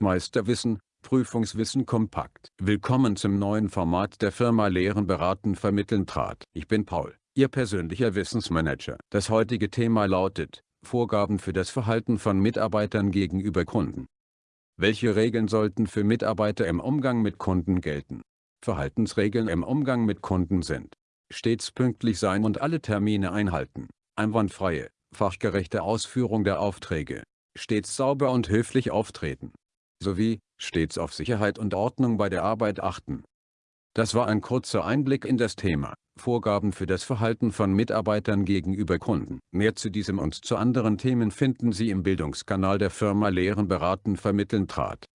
Meisterwissen, Prüfungswissen kompakt. Willkommen zum neuen Format der Firma Lehren beraten vermitteln trat. Ich bin Paul, Ihr persönlicher Wissensmanager. Das heutige Thema lautet, Vorgaben für das Verhalten von Mitarbeitern gegenüber Kunden. Welche Regeln sollten für Mitarbeiter im Umgang mit Kunden gelten? Verhaltensregeln im Umgang mit Kunden sind stets pünktlich sein und alle Termine einhalten, einwandfreie, fachgerechte Ausführung der Aufträge, stets sauber und höflich auftreten, sowie stets auf Sicherheit und Ordnung bei der Arbeit achten. Das war ein kurzer Einblick in das Thema, Vorgaben für das Verhalten von Mitarbeitern gegenüber Kunden. Mehr zu diesem und zu anderen Themen finden Sie im Bildungskanal der Firma Lehren beraten vermitteln trat.